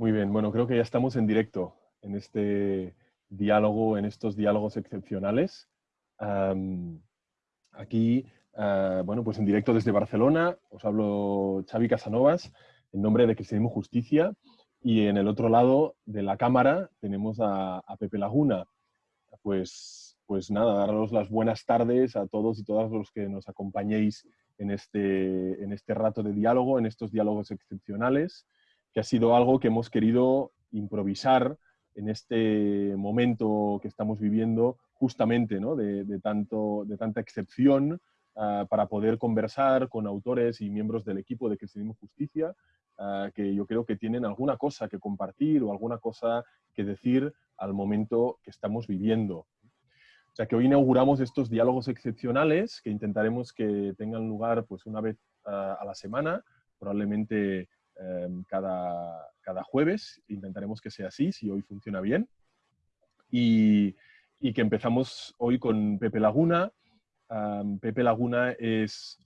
Muy bien, bueno, creo que ya estamos en directo en este diálogo, en estos diálogos excepcionales. aquí, ah, bueno, pues en directo desde Barcelona, os hablo Xavi Casanovas, en nombre de Cristianismo Justicia, y en el otro lado de la cámara tenemos a, Pepe Laguna. Pues, pues nada, daros las buenas tardes a todos y todas los que nos acompañéis en este, en este rato de diálogo, en estos diálogos excepcionales que ha sido algo que hemos querido improvisar en este momento que estamos viviendo, justamente ¿no? de, tanto, de tanta excepción, ah, para poder conversar con autores y miembros del equipo de Cristianismo Justicia, ah, que yo creo que tienen alguna cosa que compartir o alguna cosa que decir al momento que estamos viviendo. O sea que hoy inauguramos estos diálogos excepcionales que intentaremos que tengan lugar pues, una vez ah, a la semana, probablemente Em, cada, cada, jueves. Intentaremos que sea así, si hoy funciona bien. Y, y que empezamos hoy con Pepe Laguna. Pepe Laguna es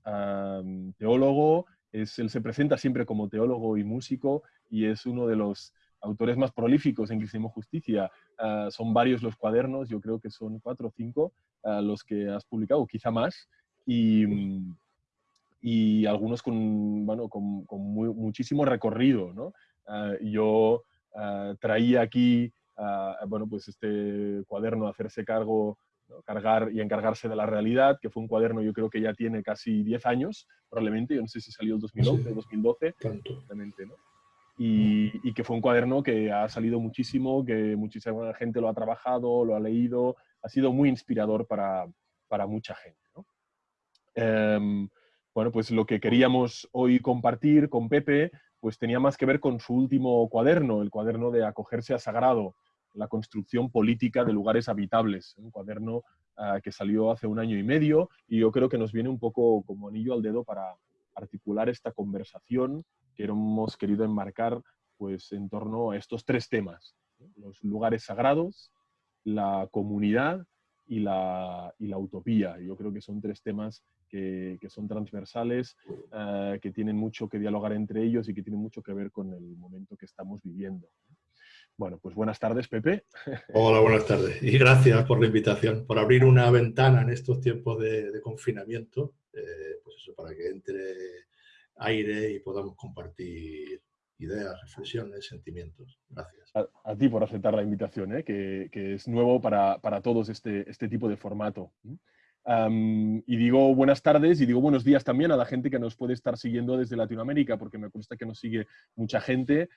teólogo, es, él se presenta siempre como teólogo y músico y es uno de los autores más prolíficos en Cristianismo Justicia. Ah, son varios los cuadernos, yo creo que son cuatro o cinco ah, los que has publicado, quizá más. Y, y algunos con, bueno, con, con muchísimo recorrido. ¿no? Ah, yo ah, traía aquí ah, bueno, pues este cuaderno Hacerse cargo, cargar y encargarse de la realidad, que fue un cuaderno yo creo que ya tiene casi 10 años, probablemente, yo no sé si salió en 2011 o 2012. ¿no? Y, y, que fue un cuaderno que ha salido muchísimo, que muchísima gente lo ha trabajado, lo ha leído, ha sido muy inspirador para, para mucha gente. ¿no? Em, bueno, pues lo que queríamos hoy compartir con Pepe, pues tenía más que ver con su último cuaderno, el cuaderno de acogerse a sagrado, la construcción política de lugares habitables, un cuaderno ah, que salió hace un año y medio y yo creo que nos viene un poco como anillo al dedo para articular esta conversación que hemos querido enmarcar pues en torno a estos tres temas, los lugares sagrados, la comunidad y la, y la utopía. Yo creo que son tres temas que, son transversales, eh, que tienen mucho que dialogar entre ellos y que tienen mucho que ver con el momento que estamos viviendo. Bueno, pues buenas tardes, Pepe. Hola, buenas tardes. Y gracias por la invitación, por abrir una ventana en estos tiempos de, confinamiento, eh, pues eso, para que entre aire y podamos compartir ideas, reflexiones, sentimientos. Gracias. A, ti por aceptar la invitación, ¿eh? que, que, es nuevo para, para todos este, este tipo de formato y digo buenas tardes y digo buenos días también a la gente que nos puede estar siguiendo desde Latinoamérica, porque me consta que nos sigue mucha gente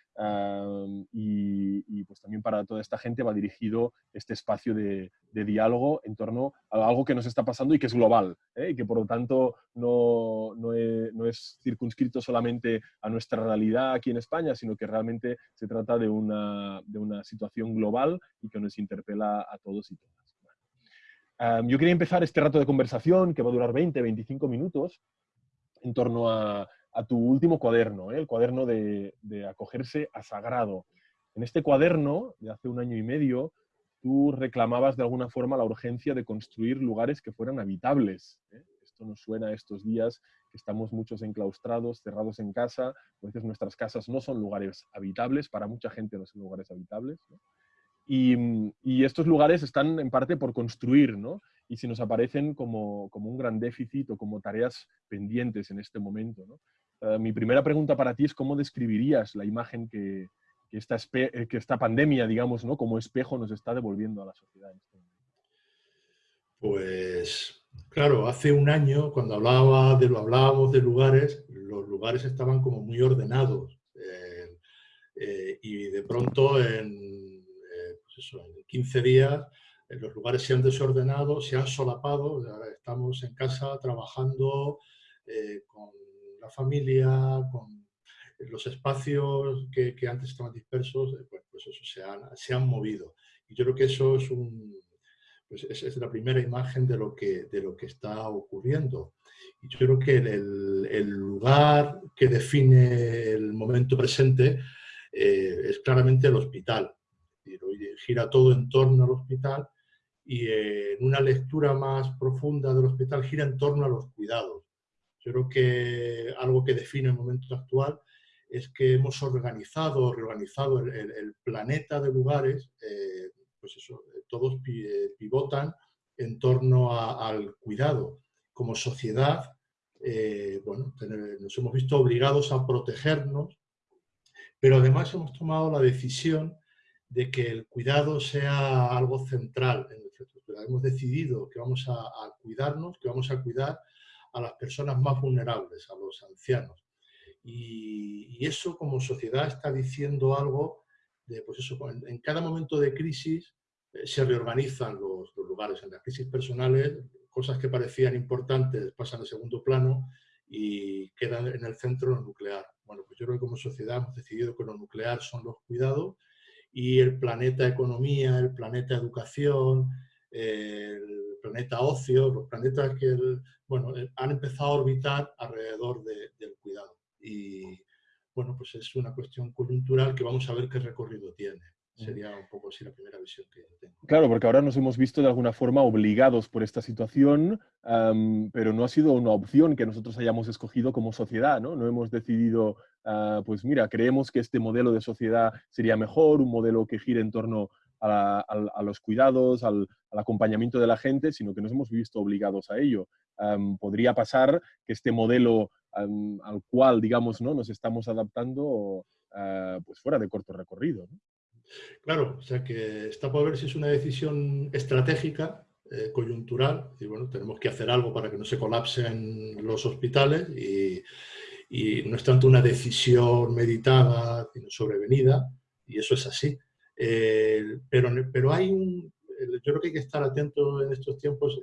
y, pues también para toda esta gente va dirigido este espacio de, diálogo en torno a algo que nos está pasando y que es global, ¿eh? y que por lo tanto no, no, es, circunscrito solamente a nuestra realidad aquí en España, sino que realmente se trata de una, de una situación global y que nos interpela a todos y todas yo quería empezar este rato de conversación, que va a durar 20, 25 minutos, en torno a, tu último cuaderno, ¿eh? el cuaderno de, acogerse a sagrado. En este cuaderno, de hace un año y medio, tú reclamabas de alguna forma la urgencia de construir lugares que fueran habitables. ¿eh? Esto nos suena a estos días que estamos muchos enclaustrados, cerrados en casa. A veces nuestras casas no son lugares habitables, para mucha gente no son lugares habitables. Y, estos lugares están en parte por construir, ¿no? Y si nos aparecen como, como un gran déficit o como tareas pendientes en este momento, ¿no? Eh, mi primera pregunta para ti es cómo describirías la imagen que, que, esta, eh, que esta pandemia, digamos, ¿no? como espejo nos está devolviendo a la sociedad este. Pues, claro, hace un año, cuando hablaba de, hablábamos de lugares, los lugares estaban como muy ordenados. Eh, y de pronto en en 15 días los lugares se han desordenado, se han solapado, estamos en casa trabajando eh, con la familia, con los espacios que, antes estaban dispersos, eh, pues, pues, eso, se han, se han, movido. Y yo creo que eso es, un, pues es, la primera imagen de lo, que, de lo que está ocurriendo. Y yo creo que el, el lugar que define el momento presente eh, es claramente el hospital gira todo en torno al hospital y en una lectura más profunda del hospital gira en torno a los cuidados. Yo creo que algo que define el momento actual es que hemos organizado, reorganizado el, planeta de lugares, eh, pues eso, todos pivotan en torno al cuidado. Como sociedad, eh, bueno, nos hemos visto obligados a protegernos, pero además hemos tomado la decisión de que el cuidado sea algo central en nuestra estructura. Hemos decidido que vamos a, cuidarnos, que vamos a cuidar a las personas más vulnerables, a los ancianos. Y, eso como sociedad está diciendo algo de, pues eso, en, cada momento de crisis eh, se reorganizan los, los, lugares. En las crisis personales, cosas que parecían importantes pasan a segundo plano y quedan en el centro lo nuclear. Bueno, pues yo creo que como sociedad hemos decidido que lo nuclear son los cuidados y el planeta economía, el planeta educación, el planeta ocio, los planetas que bueno, eh, han empezado a orbitar alrededor del cuidado. Y bueno, pues es una cuestión coyuntural que vamos a ver qué recorrido tiene. Sería un poco así la primera visión que tengo. Claro, porque ahora nos hemos visto de alguna forma obligados por esta situación, pero no ha sido una opción que nosotros hayamos escogido como sociedad, ¿no? No hemos decidido, ah, pues mira, creemos que este modelo de sociedad sería mejor, un modelo que gire en torno a, los cuidados, al, acompañamiento de la gente, sino que nos hemos visto obligados a ello. podría pasar que este modelo al cual, digamos, ¿no? nos estamos adaptando, ah, pues fuera de corto recorrido. ¿no? Claro, o sea que está por ver si es una decisión estratégica, eh, coyuntural, y bueno, tenemos que hacer algo para que no se colapsen los hospitales y, no es tanto una decisión meditada, sino sobrevenida, y eso es así. Eh, pero, pero hay un, yo creo que hay que estar atento en estos tiempos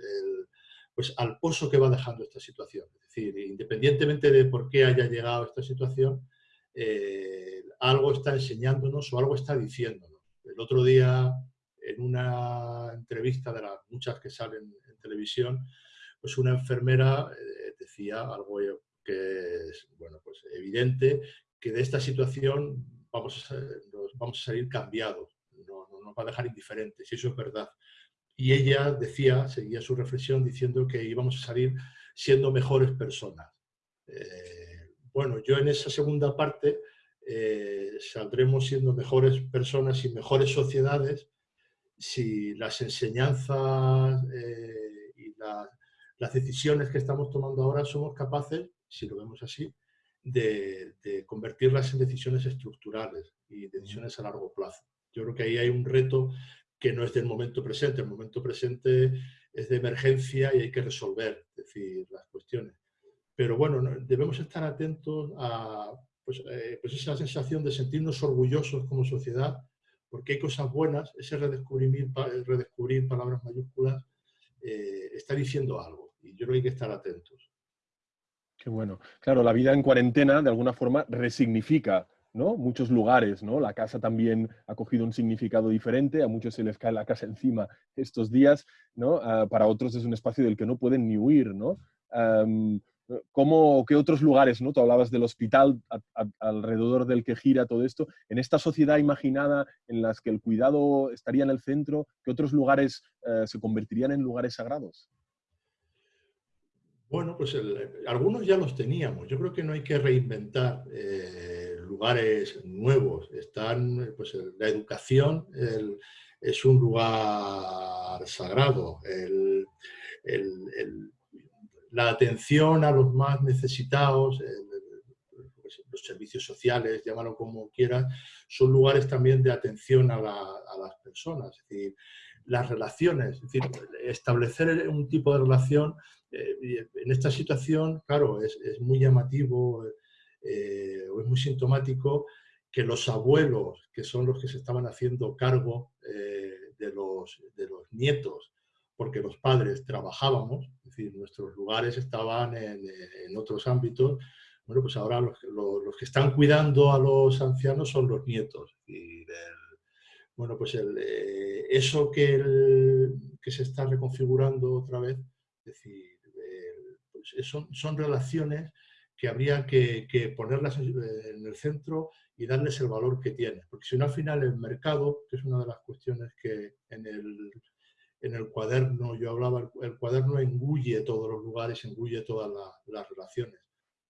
pues al pozo que va dejando esta situación. Es decir, independientemente de por qué haya llegado esta situación, eh, algo está enseñándonos o algo está diciéndonos. El otro día, en una entrevista de las muchas que salen en televisión, pues una enfermera eh, decía algo que es bueno, pues evidente, que de esta situación vamos a, vamos a salir cambiados, no, nos va a dejar indiferentes, y eso es verdad. Y ella decía, seguía su reflexión diciendo que íbamos a salir siendo mejores personas. Eh, bueno, yo en esa segunda parte eh, saldremos siendo mejores personas y mejores sociedades si las enseñanzas eh, y las decisiones que estamos tomando ahora somos capaces, si lo vemos así, de, convertirlas en decisiones estructurales y decisiones a largo plazo. Yo creo que ahí hay un reto que no es del momento presente. El momento presente es de emergencia y hay que resolver decir, las cuestiones. Pero bueno, debemos estar atentos a pues, eh, pues, esa sensación de sentirnos orgullosos como sociedad, porque hay cosas buenas, ese redescubrir, redescubrir palabras mayúsculas eh, está diciendo algo y yo creo que hay que estar atentos. Qué bueno. Claro, la vida en cuarentena de alguna forma resignifica ¿no? muchos lugares, ¿no? La casa también ha cogido un significado diferente, a muchos se les cae la casa encima estos días, ¿no? Ah, para otros es un espacio del que no pueden ni huir, ¿no? ¿Cómo, ¿Qué otros lugares, ¿no? tú hablabas del hospital alrededor del que gira todo esto, en esta sociedad imaginada en las que el cuidado estaría en el centro, ¿qué otros lugares eh, se convertirían en lugares sagrados? Bueno, pues algunos ya los teníamos. Yo creo que no hay que reinventar eh, lugares nuevos. Están, pues la educación es un lugar sagrado. el, la atención a los más necesitados, pues, los servicios sociales, llámalo como quieras, son lugares también de atención a, las personas. Es decir, las relaciones, es decir, establecer un tipo de relación eh, en esta situación, claro, es, muy llamativo eh, o es muy sintomático que los abuelos, que son los que se estaban haciendo cargo eh, de, los, de los nietos porque los padres trabajábamos, es decir, nuestros lugares estaban en, otros ámbitos, bueno, pues ahora los, que están cuidando a los ancianos son los nietos. Y bueno, pues eh, eso que, se está reconfigurando otra vez, es decir, pues son, son, relaciones que habría que, que, ponerlas en el centro y darles el valor que tienen. Porque si no, al final el mercado, que es una de las cuestiones que en el en el cuaderno, yo hablaba, el, cuaderno engulle todos los lugares, engulle todas las relaciones.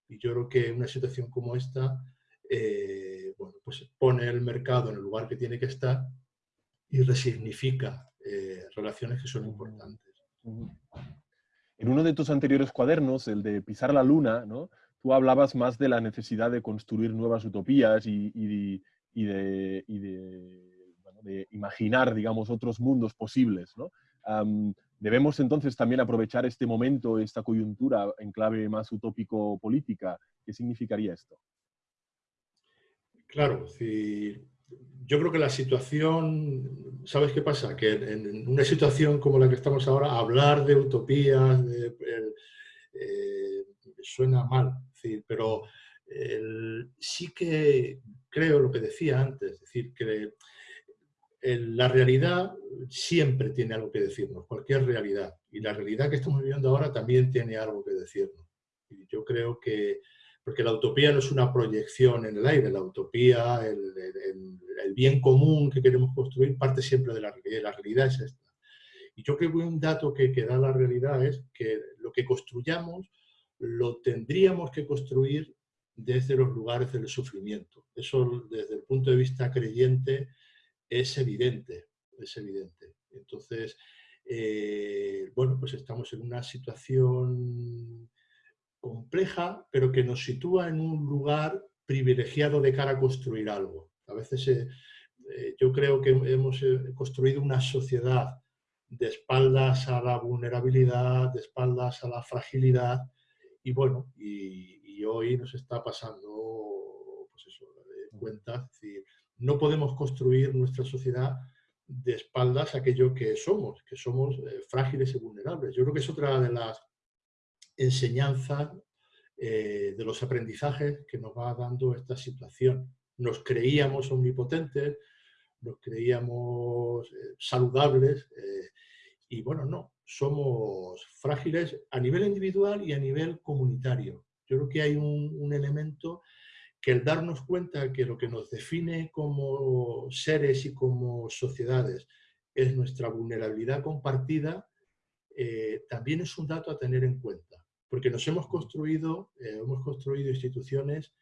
Y yo creo que una situación como esta, eh, bueno, pues pone el mercado en el lugar que tiene que estar y resignifica eh, relaciones que son importantes. En uno de tus anteriores cuadernos, el de Pisar la Luna, ¿no? tú hablabas más de la necesidad de construir nuevas utopías y, de, imaginar, digamos, otros mundos posibles. ¿Debemos entonces también aprovechar este momento, esta coyuntura en clave más utópico-política? ¿Qué significaría esto? Claro, yo creo que la situación, ¿sabes qué pasa? Que en una situación como la que estamos ahora, hablar de utopías eh, suena mal, pero sí que creo lo que decía antes, es decir, que la realidad siempre tiene algo que decirnos, cualquier realidad. Y la realidad que estamos viviendo ahora también tiene algo que decirnos. Y yo creo que, porque la utopía no es una proyección en el aire, la utopía, el, bien común que queremos construir parte siempre de la realidad, la realidad es esta. Y yo creo que un dato que, que da la realidad es que lo que construyamos lo tendríamos que construir desde los lugares del sufrimiento. Eso desde el punto de vista creyente es evidente, es evidente. Entonces, eh, bueno, pues estamos en una situación compleja, pero que nos sitúa en un lugar privilegiado de cara a construir algo. A veces eh, eh, yo creo que hemos construido una sociedad de espaldas a la vulnerabilidad, de espaldas a la fragilidad, y bueno, y, hoy nos está pasando, cuenta, es decir, no podemos construir nuestra sociedad de espaldas a aquello que somos, que somos eh, frágiles y vulnerables. Yo creo que es otra de las enseñanzas, eh, de los aprendizajes que nos va dando esta situación. Nos creíamos omnipotentes, nos creíamos eh, saludables, y bueno, no, somos frágiles a nivel individual y a nivel comunitario. Yo creo que hay un, elemento que el darnos cuenta que lo que nos define como seres y como sociedades es nuestra vulnerabilidad compartida, eh, también es un dato a tener en cuenta, porque nos hemos construido, eh, hemos construido instituciones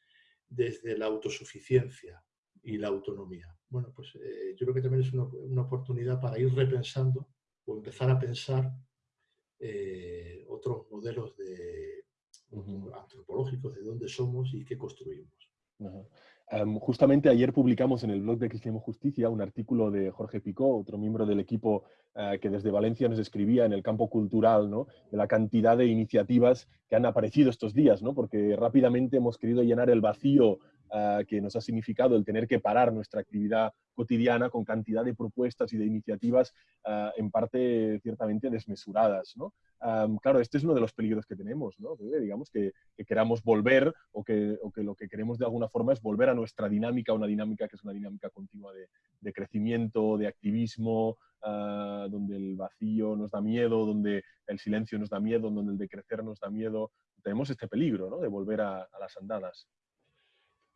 desde la autosuficiencia y la autonomía. Bueno, pues eh, yo creo que también es una oportunidad para ir repensando o empezar a pensar otros modelos de, antropológicos de dónde somos y qué construimos. Justamente ayer publicamos en el blog de Cristianismo Justicia un artículo de Jorge Picó, otro miembro del equipo eh, que desde Valencia nos escribía en el campo cultural, ¿no? de la cantidad de iniciativas que han aparecido estos días, ¿no? porque rápidamente hemos querido llenar el vacío eh, que nos ha significado el tener que parar nuestra actividad cotidiana con cantidad de propuestas y de iniciativas eh, en parte ciertamente desmesuradas. ¿no? claro, este es uno de los peligros que tenemos, ¿no? digamos que, queramos volver o que, o que, lo que queremos de alguna forma es volver a nuestra dinámica, una dinámica que es una dinámica continua de, crecimiento, de activismo, Ah, donde el vacío nos da miedo, donde el silencio nos da miedo, donde el decrecer nos da miedo. Tenemos este peligro ¿no? de volver a, las andadas.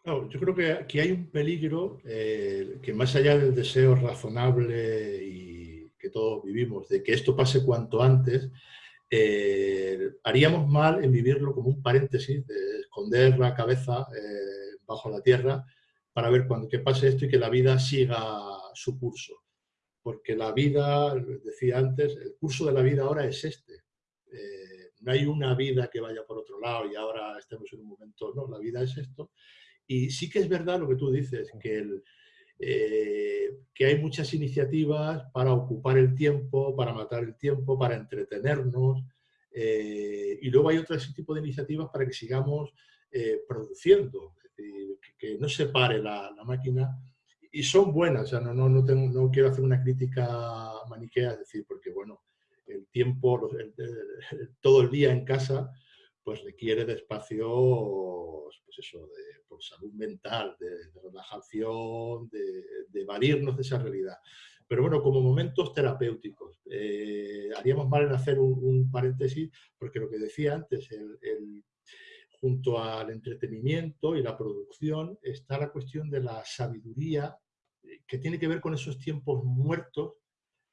Yo creo que aquí hay un peligro eh, que más allá del deseo razonable y que todos vivimos de que esto pase cuanto antes, eh, haríamos mal en vivirlo como un paréntesis, de esconder la cabeza eh, bajo la tierra para ver cuando que pase esto y que la vida siga su curso porque la vida, decía antes, el curso de la vida ahora es este. Eh, no hay una vida que vaya por otro lado y ahora estemos en un momento, no, la vida es esto. Y sí que es verdad lo que tú dices, que, eh, que hay muchas iniciativas para ocupar el tiempo, para matar el tiempo, para entretenernos, eh, y luego hay otro tipo de iniciativas para que sigamos produciendo, que, no se pare la, la máquina y son buenas, no, no, no, tengo, no quiero hacer una crítica maniquea, es decir, porque bueno, el tiempo, todo el día en casa, pues requiere de espacios, pues eso, de, por salud mental, de, relajación, de, de, evadirnos de esa realidad. Pero bueno, como momentos terapéuticos, eh, haríamos mal en hacer un, paréntesis, porque lo que decía antes, el, junto al entretenimiento y la producción, está la cuestión de la sabiduría que tiene que ver con esos tiempos muertos,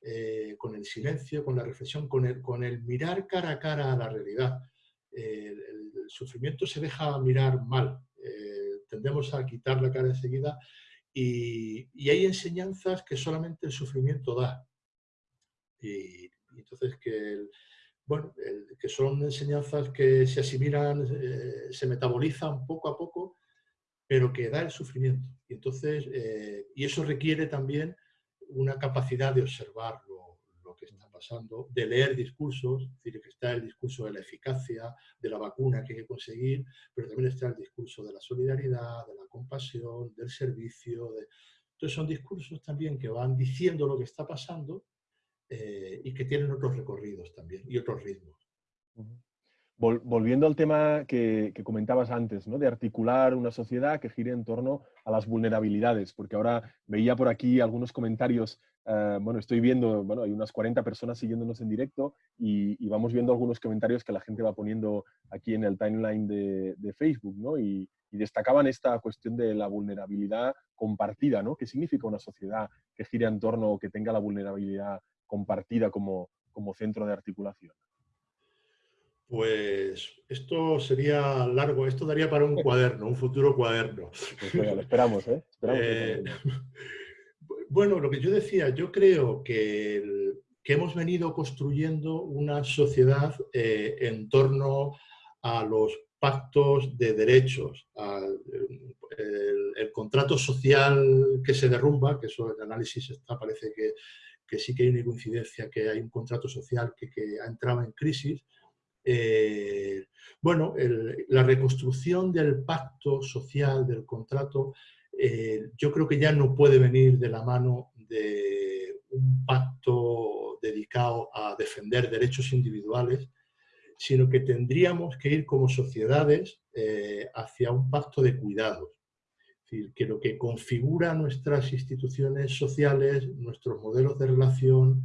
eh, con el silencio, con la reflexión, con el, con el mirar cara a cara a la realidad. El, sufrimiento se deja mirar mal. Eh, tendemos a quitar la cara enseguida y, y hay enseñanzas que solamente el sufrimiento da. Y, entonces que, bueno, que son enseñanzas que se asimilan, eh, se metabolizan poco a poco, pero que da el sufrimiento. Y, entonces, eh, y eso requiere también una capacidad de observar lo, lo, que está pasando, de leer discursos, es decir, que está el discurso de la eficacia, de la vacuna que hay que conseguir, pero también está el discurso de la solidaridad, de la compasión, del servicio. De... Entonces son discursos también que van diciendo lo que está pasando eh, y que tienen otros recorridos también y otros ritmos. volviendo al tema que, comentabas antes, ¿no? de articular una sociedad que gire en torno a las vulnerabilidades, porque ahora veía por aquí algunos comentarios, eh, bueno, estoy viendo, bueno, hay unas 40 personas siguiéndonos en directo y, vamos viendo algunos comentarios que la gente va poniendo aquí en el timeline de, Facebook, ¿no? Y, y, destacaban esta cuestión de la vulnerabilidad compartida, ¿no? ¿Qué significa una sociedad que gire en torno o que tenga la vulnerabilidad compartida como, como centro de articulación? Pues esto sería largo, esto daría para un cuaderno, un futuro cuaderno. Pues lo esperamos, ¿eh? eh bueno, lo que yo decía, yo creo que, que hemos venido construyendo una sociedad eh, en torno a los pactos de derechos, al el, contrato social que se derrumba, que eso el análisis está, parece que que sí que hay una coincidencia, que hay un contrato social que, que ha entrado en crisis. Eh, bueno, la reconstrucción del pacto social, del contrato, eh, yo creo que ya no puede venir de la mano de un pacto dedicado a defender derechos individuales, sino que tendríamos que ir como sociedades eh, hacia un pacto de cuidados. Decir, que lo que configura nuestras instituciones sociales, nuestros modelos de relación,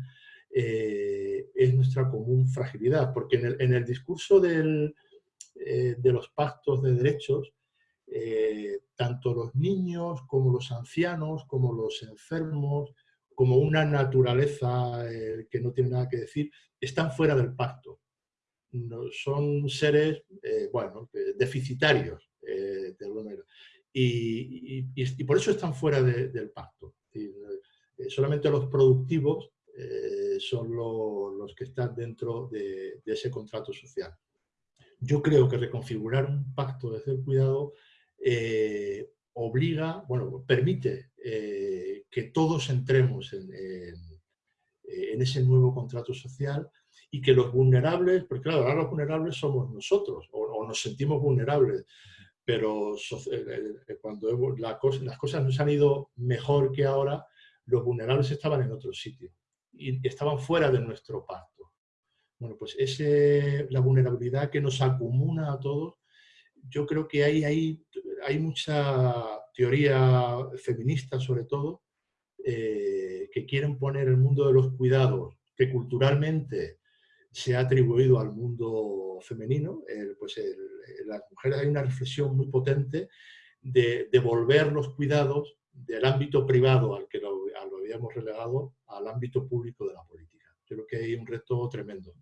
eh, es nuestra común fragilidad, porque en el, discurso eh, de los pactos de derechos, eh, tanto los niños como los ancianos, como los enfermos, como una naturaleza que no tiene nada que decir, están fuera del pacto. Son seres, bueno, deficitarios, de alguna manera. Y, por eso están fuera del pacto. Eh, solamente los productivos eh, son los que están dentro de, ese contrato social. Yo creo que reconfigurar un pacto de hacer cuidado eh, obliga, bueno, permite que todos entremos en, ese nuevo contrato social y que los vulnerables, porque claro, ahora los vulnerables somos nosotros, o nos sentimos vulnerables, pero eh, eh, cuando las cosas nos han ido mejor que ahora, los vulnerables estaban en otro sitio y estaban fuera de nuestro pacto. Bueno, pues ese, la vulnerabilidad que nos acumula a todos, yo creo que hay, hay, hay mucha teoría feminista sobre todo, eh, que quieren poner el mundo de los cuidados, que culturalmente se ha atribuido al mundo femenino, pues las mujeres hay una reflexión muy potente de devolver los cuidados del ámbito privado al que lo, habíamos relegado al ámbito público de la política. Creo que hay un reto tremendo.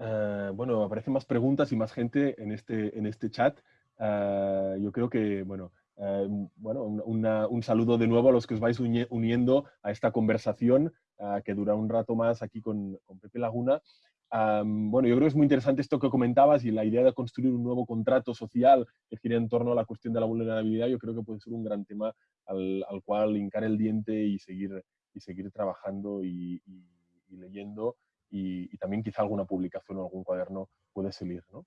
Eh, bueno, aparecen más preguntas y más gente en este, en este chat. Eh, yo creo que, bueno, eh, bueno, un saludo de nuevo a los que os vais uniendo a esta conversación que dura un rato más aquí con, con Pepe Laguna bueno, yo creo que es muy interesante esto que comentabas y la idea de construir un nuevo contrato social que gire en torno a la cuestión de la vulnerabilidad, yo creo que puede ser un gran tema al, cual hincar el diente y seguir, y seguir trabajando y, leyendo y, también quizá alguna publicación o algún cuaderno puede salir. ¿no?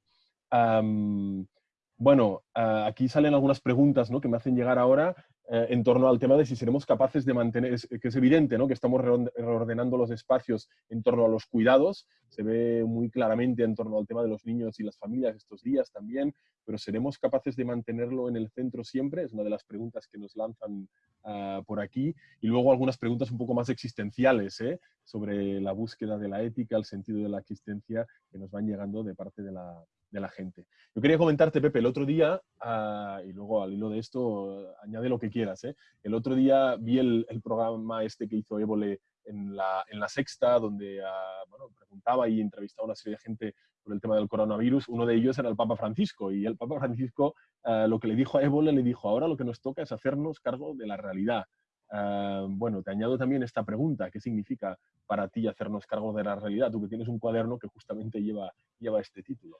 bueno, ah, aquí salen algunas preguntas ¿no? que me hacen llegar ahora eh, en torno al tema de si seremos capaces de mantener, que es evidente ¿no? que estamos reordenando los espacios en torno a los cuidados, se ve muy claramente en torno al tema de los niños y las familias estos días también, pero ¿seremos capaces de mantenerlo en el centro siempre? Es una de las preguntas que nos lanzan ah, por aquí. Y luego algunas preguntas un poco más existenciales ¿eh? sobre la búsqueda de la ética, el sentido de la existencia que nos van llegando de parte de la, la gente. Yo quería comentarte, Pepe, el otro día, ah, y luego al hilo de esto, añade lo que quieras, ¿eh? el otro día vi el, programa este que hizo Évole en la, en la Sexta, donde ah, bueno, preguntaba y entrevistaba a una serie de gente por el tema del coronavirus. Uno de ellos era el Papa Francisco, y el Papa Francisco ah, lo que le dijo a Évole, le dijo, ahora lo que nos toca es hacernos cargo de la realidad. Ah, bueno, te añado también esta pregunta, ¿qué significa para ti hacernos cargo de la realidad? Tú que tienes un cuaderno que justamente lleva, lleva este título.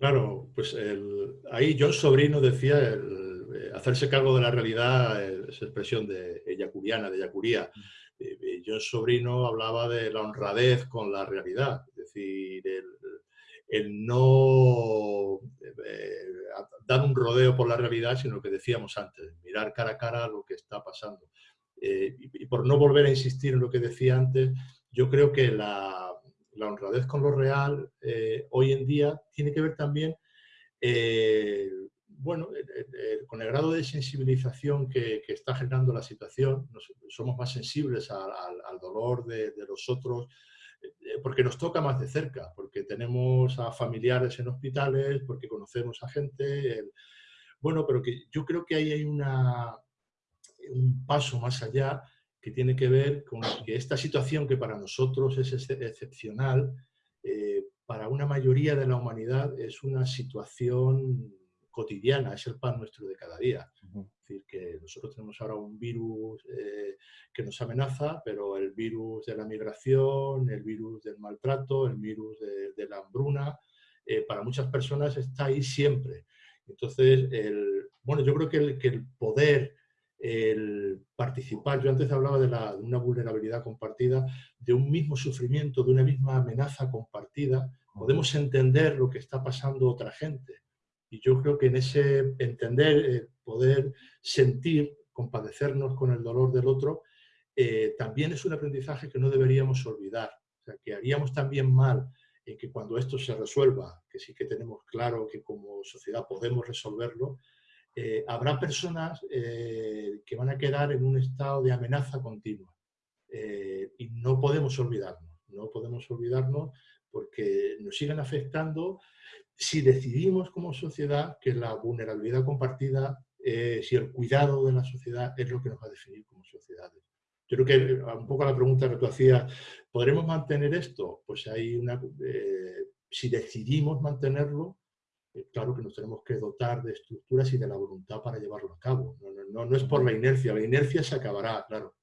Claro, pues ahí John Sobrino decía eh, hacerse cargo de la realidad es expresión de yacuriana, de yacuría. Mm. Eh, eh, John Sobrino hablaba de la honradez con la realidad, es decir, el, el no eh, dar un rodeo por la realidad, sino lo que decíamos antes, mirar cara a cara lo que está pasando. Eh, y, por no volver a insistir en lo que decía antes, yo creo que la, honradez con lo real eh, hoy en día tiene que ver también bueno, con el grado de sensibilización que, está generando la situación, somos más sensibles al, dolor de, de, los otros, eh, porque nos toca más de cerca, porque tenemos a familiares en hospitales, porque conocemos a gente. Bueno, pero que yo creo que ahí hay una, un paso más allá que tiene que ver con que esta situación que para nosotros es excepcional, eh, para una mayoría de la humanidad es una situación cotidiana, es el pan nuestro de cada día. Es decir, que nosotros tenemos ahora un virus eh, que nos amenaza, pero el virus de la migración, el virus del maltrato, el virus de, la hambruna, eh, para muchas personas está ahí siempre. Entonces, el, bueno, yo creo que el, que el poder, el participar, yo antes hablaba de, la, de una vulnerabilidad compartida, de un mismo sufrimiento, de una misma amenaza compartida, podemos entender lo que está pasando otra gente. Y yo creo que en ese entender, eh, poder sentir, compadecernos con el dolor del otro, eh, también es un aprendizaje que no deberíamos olvidar. O sea, que haríamos también mal en que cuando esto se resuelva, que sí que tenemos claro que como sociedad podemos resolverlo, eh, habrá personas que van a quedar en un estado de amenaza continua. y no podemos olvidarnos, no podemos olvidarnos porque nos siguen afectando si decidimos como sociedad que la vulnerabilidad compartida, eh, si el cuidado de la sociedad es lo que nos va a definir como sociedades. Yo creo que eh, un poco la pregunta que tú hacías, ¿podremos mantener esto? Pues hay una, eh, si decidimos mantenerlo, claro que nos tenemos que dotar de estructuras y de la voluntad para llevarlo a cabo. No, no es por la inercia, la inercia se acabará, claro.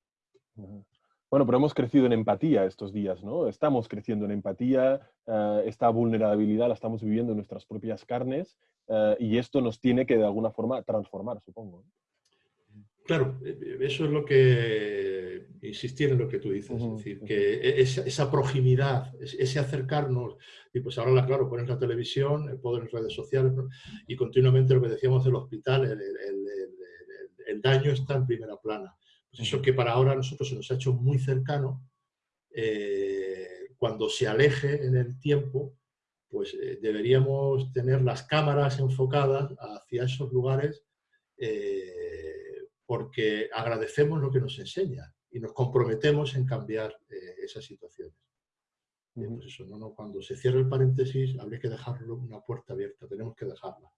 Bueno, pero hemos crecido en empatía estos días, ¿no? Estamos creciendo en empatía, eh, esta vulnerabilidad la estamos viviendo en nuestras propias carnes eh, y esto nos tiene que de alguna forma transformar, supongo. Claro, eh, eso es lo que, insistir en lo que tú dices, es decir, que e, esa, proximidad, ese acercarnos, y pues ahora, claro, pones la televisión, el poder en redes sociales, y continuamente lo que decíamos del hospital, el daño está en primera plana. Pues eso que para ahora a nosotros se nos ha hecho muy cercano, eh, cuando se aleje en el tiempo, pues eh, deberíamos tener las cámaras enfocadas hacia esos lugares eh, porque agradecemos lo que nos enseña y nos comprometemos en cambiar esas situaciones. Pues eso, no, cuando se cierre el paréntesis habría que dejarlo una puerta abierta, tenemos que dejarla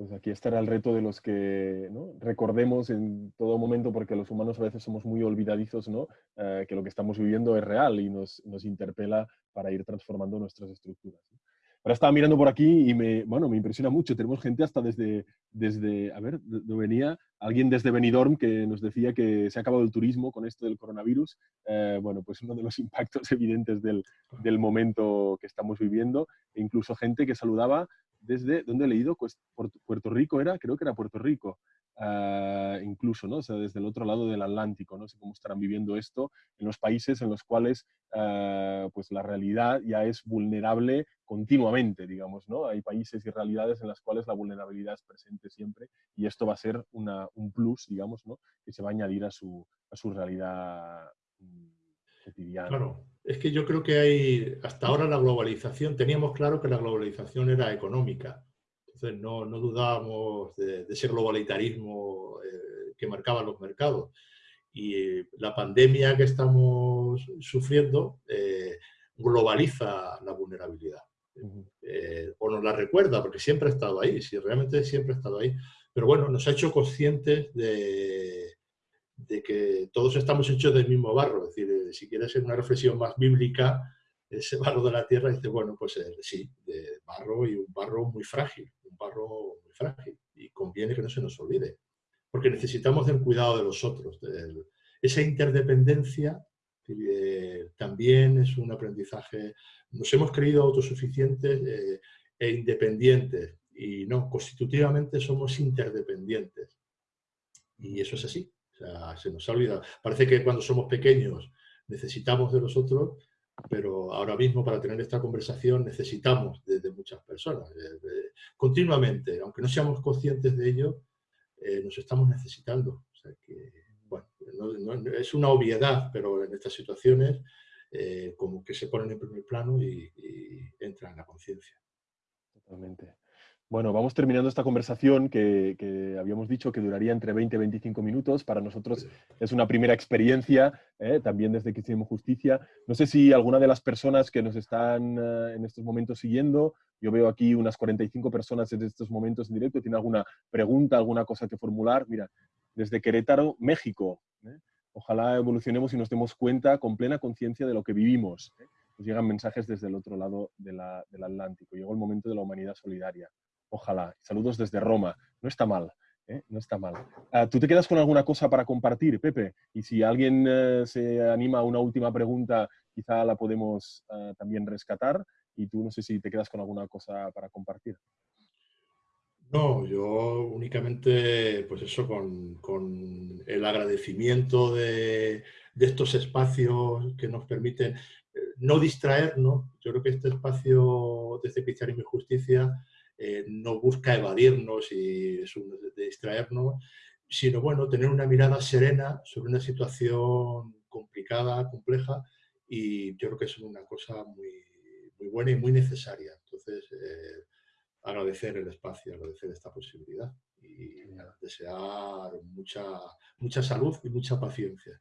pues aquí estará el reto de los que recordemos en todo momento, porque los humanos a veces somos muy olvidadizos, ¿no? Eh, que lo que estamos viviendo es real y nos, nos interpela para ir transformando nuestras estructuras. Ahora estaba mirando por aquí y me, bueno, me impresiona mucho. Tenemos gente hasta desde, desde a ver, ¿de venía? Alguien desde Benidorm que nos decía que se ha acabado el turismo con esto del coronavirus. Eh, bueno, pues uno de los impactos evidentes del, del momento que estamos viviendo. E incluso gente que saludaba desde, ¿dónde he leído? Pues Puerto Rico era, creo que era Puerto Rico, ah, incluso, ¿no? O sea, desde el otro lado del Atlántico, no sé cómo estarán viviendo esto en los países en los cuales ah, pues la realidad ya es vulnerable continuamente, digamos, ¿no? Hay países y realidades en las cuales la vulnerabilidad es presente siempre y esto va a ser un plus, digamos, ¿no? Que se va a añadir a su, a su realidad mm, cotidiana. Claro. Es que yo creo que hay, hasta ahora la globalización, teníamos claro que la globalización era económica. Entonces no, no dudábamos de, ese globalitarismo eh, que marcaban los mercados. Y la pandemia que estamos sufriendo eh, globaliza la vulnerabilidad. Eh, o nos la recuerda, porque siempre ha estado ahí, si realmente siempre ha estado ahí. Pero bueno, nos ha hecho conscientes de, de que todos estamos hechos del mismo barro. Es decir, eh, si quieres una reflexión más bíblica, ese barro de la tierra, dice, bueno, pues eh, sí, de barro y un barro muy frágil, un barro muy frágil. Y conviene que no se nos olvide, porque necesitamos del cuidado de los otros. esa interdependencia eh, también es un aprendizaje. Nos hemos creído autosuficientes e independientes, y no, constitutivamente somos interdependientes. Y eso es así se nos ha olvidado. Parece que cuando somos pequeños necesitamos de los otros, pero ahora mismo para tener esta conversación necesitamos de, muchas personas. continuamente, aunque no seamos conscientes de ello, eh, nos estamos necesitando. Es una obviedad, pero en estas situaciones eh, como que se ponen en primer plano y, y entran en la conciencia. Totalmente. Bueno, vamos terminando esta conversación que, habíamos dicho que duraría entre 20 y 25 minutos. Para nosotros es una primera experiencia, ¿eh? también desde que hicimos justicia. No sé si alguna de las personas que nos están eh, en estos momentos siguiendo, yo veo aquí unas 45 personas en estos momentos en directo, tiene alguna pregunta, alguna cosa que formular. Mira, desde Querétaro, México. ¿eh? Ojalá evolucionemos y nos demos cuenta con plena conciencia de lo que vivimos. Nos llegan mensajes desde el otro lado del Atlántico. Llegó el momento de la humanidad solidaria. Ojalá. Saludos desde Roma. No está mal. ¿eh? No está mal. Ah, ¿Tú te quedas con alguna cosa para compartir, Pepe? Y si alguien eh, se anima a una última pregunta, quizá la podemos ah, también rescatar. Y tú no sé si te quedas con alguna cosa para compartir. No, yo únicamente, pues eso, con, el agradecimiento de, estos espacios que nos permiten eh, no distraernos. Yo creo que este espacio desde Cristianismo y Justicia eh, no busca evadirnos y distraernos, sino bueno, tener una mirada serena sobre una situación complicada, compleja, y yo creo que es una cosa muy, muy buena y muy necesaria. Entonces, eh, agradecer el espacio, agradecer esta posibilidad y desear mucha, mucha salud y mucha paciencia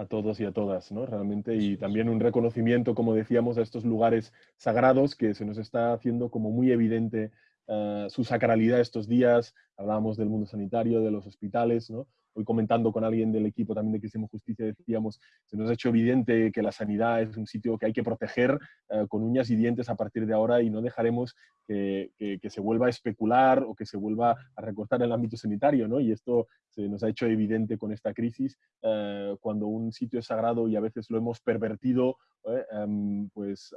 a todos y a todas, ¿no? Realmente, y también un reconocimiento, como decíamos, a estos lugares sagrados que se nos está haciendo como muy evidente eh, su sacralidad estos días. Hablábamos del mundo sanitario, de los hospitales, ¿no? Hoy comentando con alguien del equipo también de Cristianismo Justicia, decíamos, se nos ha hecho evidente que la sanidad es un sitio que hay que proteger eh, con uñas y dientes a partir de ahora y no dejaremos que, se vuelva a especular o que se vuelva a recortar el ámbito sanitario, ¿no? Y esto se nos ha hecho evidente con esta crisis, eh, cuando un sitio es sagrado y a veces lo hemos pervertido, ¿eh? em, pues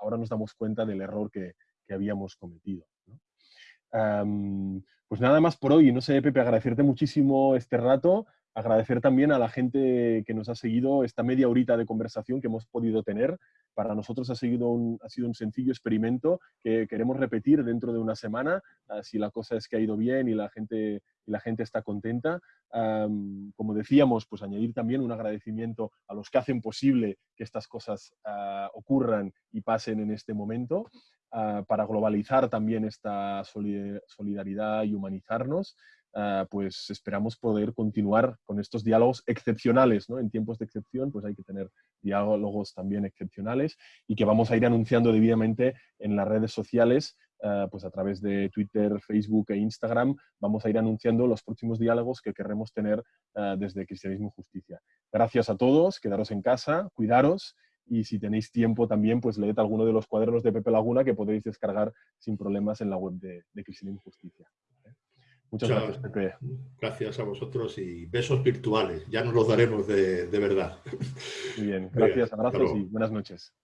ahora nos damos cuenta del error que, habíamos cometido. Pues nada más por hoy. No sé, Pepe, agradecerte muchísimo este rato, agradecer también a la gente que nos ha seguido esta media horita de conversación que hemos podido tener. Para nosotros ha, sido un, ha sido un sencillo experimento que queremos repetir dentro de una semana, ah, si la cosa es que ha ido bien y la gente, la gente está contenta. como decíamos, pues añadir también un agradecimiento a los que hacen posible que estas cosas ah, ocurran y pasen en este momento. Ah, para globalizar también esta solidaridad y humanizarnos, ah, pues esperamos poder continuar con estos diálogos excepcionales. ¿no? En tiempos de excepción, pues hay que tener diálogos también excepcionales y que vamos a ir anunciando debidamente en las redes sociales, ah, pues a través de Twitter, Facebook e Instagram, vamos a ir anunciando los próximos diálogos que querremos tener desde Cristianismo y Justicia. Gracias a todos, quedaros en casa, cuidaros y si tenéis tiempo también, pues leed alguno de los cuadernos de Pepe Laguna que podéis descargar sin problemas en la web de, de Cristianismo Justicia. Muchas gracias, Pepe. Gracias a vosotros y besos virtuales. Ya nos los daremos de, de verdad. Muy bien, gracias, abrazos y buenas noches.